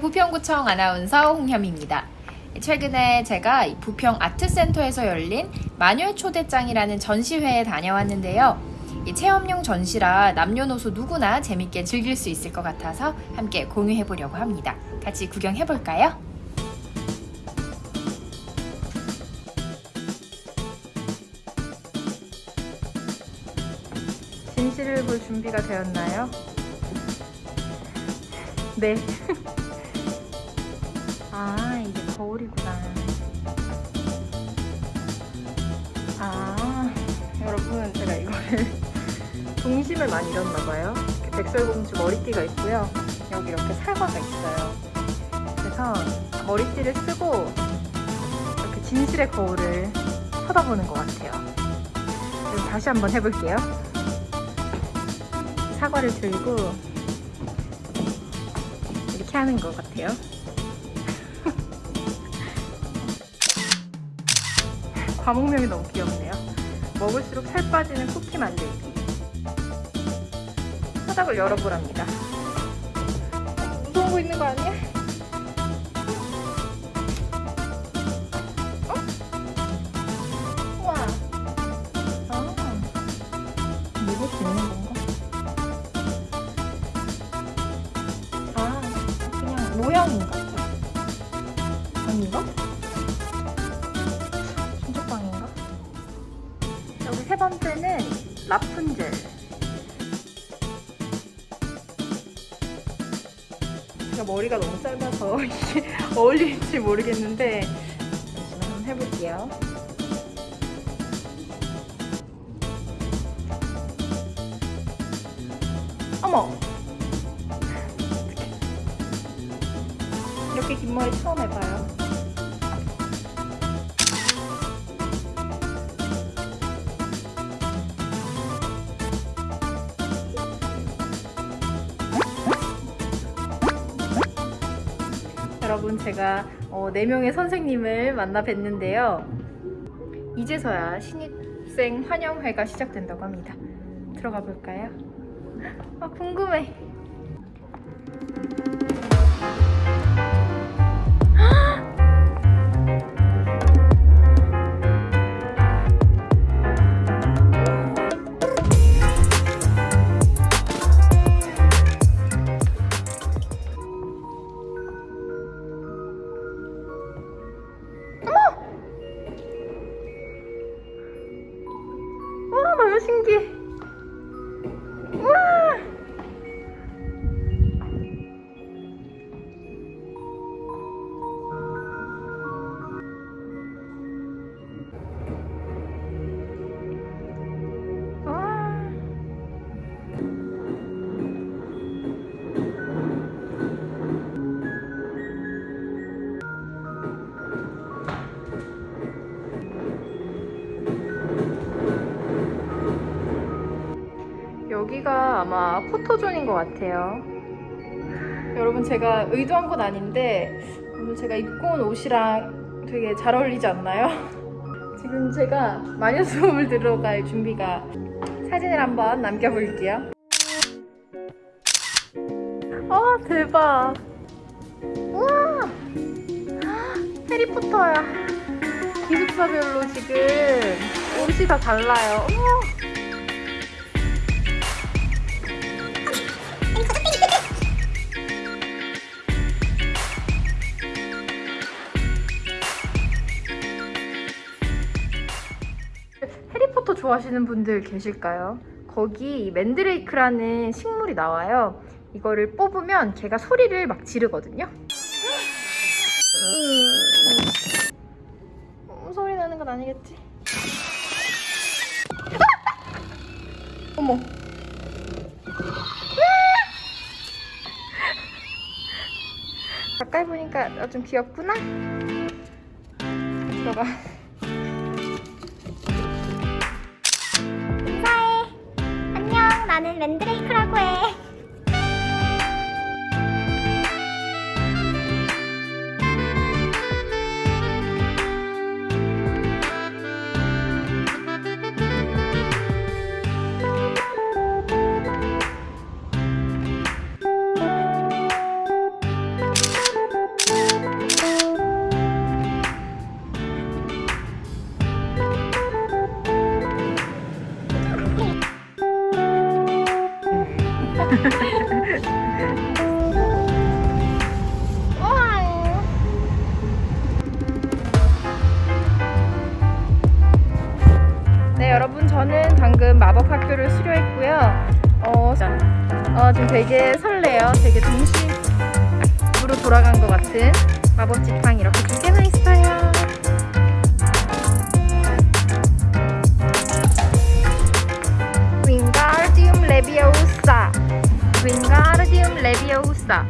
부평구청 아나운서 홍현입니다. 최근에 제가 이 부평 아트센터에서 열린 마녀 초대장이라는 전시회에 다녀왔는데요. 이 체험용 전시라 남녀노소 누구나 재밌게 즐길 수 있을 것 같아서 함께 공유해 보려고 합니다. 같이 구경해 볼까요? 진실을 볼 준비가 되었나요? 네. 아, 이게 거울이구나. 아, 여러분, 제가 이거를 동심을 많이 잃었나봐요. 백설공주 머리띠가 있고요. 여기 이렇게 사과가 있어요. 그래서 머리띠를 쓰고 이렇게 진실의 거울을 쳐다보는 것 같아요. 다시 한번 해볼게요. 사과를 들고 이렇게 하는 것 같아요. 과목명이 너무 귀엽네요. 먹을수록 살 빠지는 쿠키 만들기. 화닥을 열어보랍니다. 무서운 거 있는 거 아니야? 모양인가 봐. 아닌가? 진짜빵인가? 여기 세 번째는 라푼젤. 제가 머리가 너무 짧아서 이게 어울릴지 모르겠는데 잠시만 한번 해볼게요. 어머! 이렇게 긴 머리 처음 해봐요. 여러분 제가 어, 4명의 선생님을 만나 뵀는데요. 이제서야 신입생 환영회가 시작된다고 합니다. 들어가 볼까요? 아 궁금해. 여기가 아마 포토존인 것 같아요. 여러분 제가 의도한 건 아닌데 오늘 제가 입고 온 옷이랑 되게 잘 어울리지 않나요? 지금 제가 마녀 수업을 들어갈 준비가 사진을 한번 남겨볼게요. 아 대박! 우와! 해리포터야. 기숙사별로 지금 옷이 다 달라요. 어머! 좋아하시는 분들 계실까요? 거기 이 맨드레이크라는 식물이 나와요. 이거를 뽑으면 걔가 소리를 막 지르거든요. 음, 소리 나는 건 아니겠지? 어머. 가까이 보니까 좀 귀엽구나. 들어가. 나는 맨드레이크라고 해. 네 여러분 저는 방금 마법학교를 수료했고요. 어, 어 지금 되게 설레요. 되게 동심으로 돌아간 것 같은 마법지팡이 이렇게 두 개나 있어요. 윙가르디움 레비오사 윙가르디움 레비오사